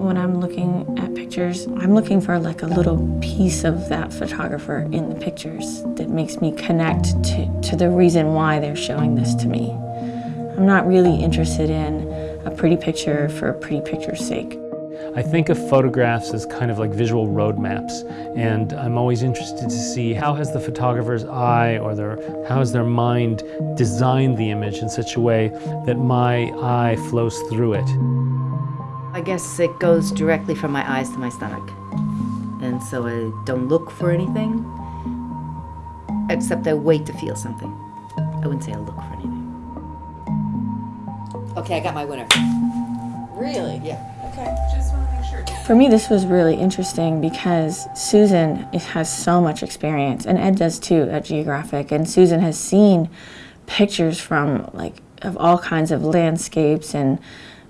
When I'm looking at pictures, I'm looking for like a little piece of that photographer in the pictures that makes me connect to, to the reason why they're showing this to me. I'm not really interested in a pretty picture for a pretty picture's sake. I think of photographs as kind of like visual roadmaps, and I'm always interested to see how has the photographer's eye or their, how has their mind designed the image in such a way that my eye flows through it. I guess it goes directly from my eyes to my stomach. And so I don't look for anything, except I wait to feel something. I wouldn't say I look for anything. Okay, I got my winner. Really? Yeah. Okay. Just want to make sure. For me, this was really interesting because Susan has so much experience, and Ed does too at Geographic. And Susan has seen pictures from like of all kinds of landscapes and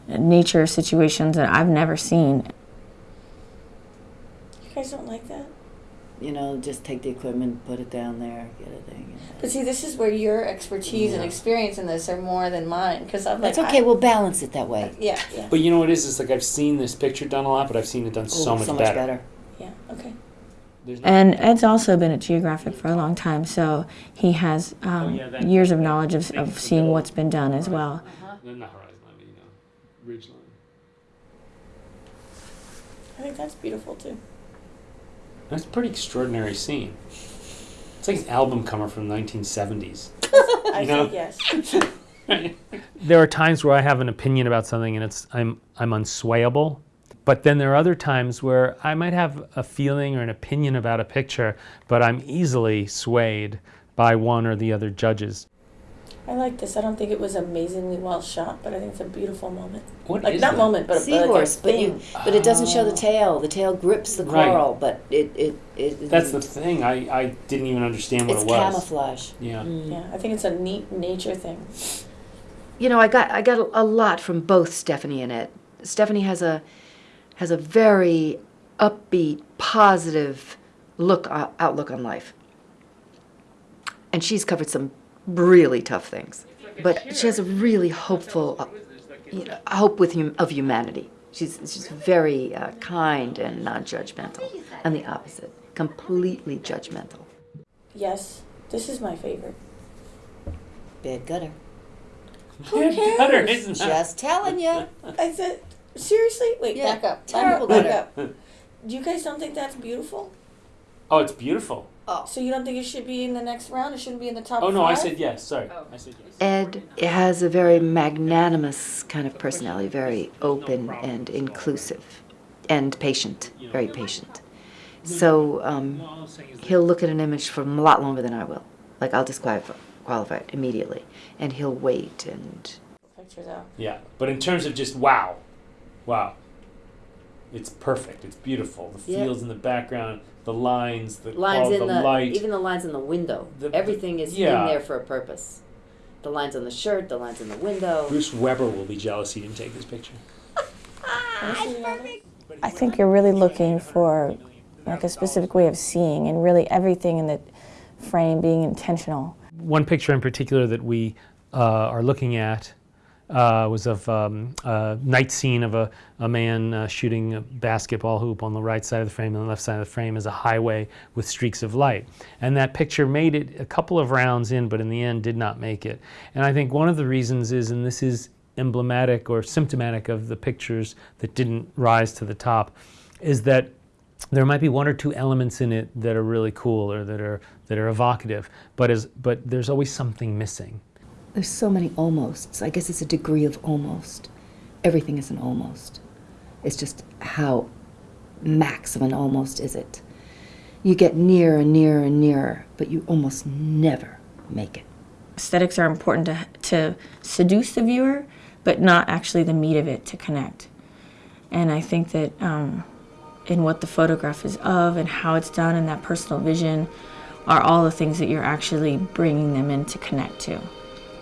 nature situations that I've never seen. You guys don't like that? You know, just take the equipment, put it down there, get a thing. But see, this is where your expertise and experience in this are more than mine. Because I'm like, That's okay. I- we'll balance it that way. yeah, yeah, But you know what it is? It's like I've seen this picture done a lot, but I've seen it done so Ooh, much so much better. better. yeah. Okay. No- And Ed's also been at Geographic for a long time, so he has um, Oh, yeah, years of knowledge of, of seeing what's been done as well. No, Not horizon line, but you know, ridge line. I think that's beautiful too. That's a pretty extraordinary scene. It's like an album cover from the 1970s. I You know? think yes. there are times where I have an opinion about something and it's I'm I'm unswayable. But then there are other times where I might have a feeling or an opinion about a picture, but I'm easily swayed by one or the other judges. I like this. I don't think it was amazingly well shot, but I think it's a beautiful moment. What Like is not that? moment, but a, Seahorse, like a but you, but it doesn't show the tail. The tail grips the Right. coral, but it, it, it That's the thing. I, I didn't even understand what it's it was. camouflage. Yeah. Yeah, I think it's a neat nature thing. You know, I got I got a, a lot from both Stephanie and Ed. Stephanie has a has a very upbeat, positive look uh, outlook on life, and she's covered some really tough things. But she has a really hopeful uh, you know, hope with hum- of humanity. She's she's very uh, kind and non-judgmental, and the opposite, completely judgmental. Yes, this is my favorite. Bad gutter. Who cares? Better, isn't that? Just telling you. I said, seriously? Wait, Yeah, back up. terrible back gutter. up, back up. You guys don't think that's beautiful? Oh, it's beautiful. So you don't think it should be in the next round? It shouldn't be in the top Oh no, I said yes. Sorry, I said yes. Ed has a very magnanimous kind of personality, very open and inclusive, and patient, very patient. So um, he'll look at an image for a lot longer than I will. Like I'll disqualify qualify it immediately, and he'll wait and Pictures out. Yeah, but in terms of just wow, wow, it's perfect. It's beautiful. The Yeah. fields in the background, the lines, the Lines qual- in the, the, light. even the lines in the window. The- Everything is yeah. in there for a purpose. The lines on the shirt, the lines in the window. Bruce Weber will be jealous he didn't take this picture. I think you're really looking for like a specific way of seeing and really everything in the frame being intentional. One picture in particular that we uh, are looking at uh, was of um, a night scene of a, a man uh, shooting a basketball hoop on the right side of the frame, and the left side of the frame is a highway with streaks of light. And that picture made it a couple of rounds in, but in the end did not make it. And I think one of the reasons is, and this is emblematic or symptomatic of the pictures that didn't rise to the top, is that there might be one or two elements in it that are really cool or that are that are evocative, but as but there's always something missing. There's so many almosts. I guess it's a degree of almost. Everything is an almost. It's just how max of an almost is it. You get nearer and nearer and nearer, but you almost never make it. Aesthetics are important to, to seduce the viewer, but not actually the meat of it to connect. And I think that um, in what the photograph is of and how it's done and that personal vision are all the things that you're actually bringing them in to connect to.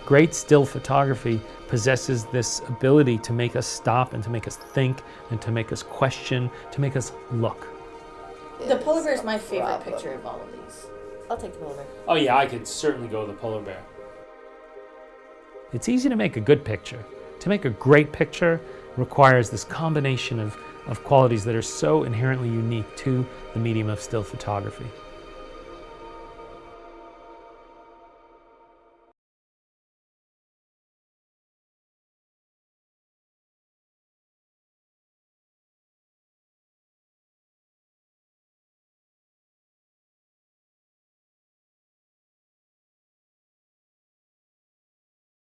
Great still photography possesses this ability to make us stop and to make us think and to make us question, to make us look. The polar bear is my favorite picture of all of these. I'll take the polar bear. Oh yeah, I could certainly go with the polar bear. It's easy to make a good picture. To make a great picture requires this combination of, of qualities that are so inherently unique to the medium of still photography.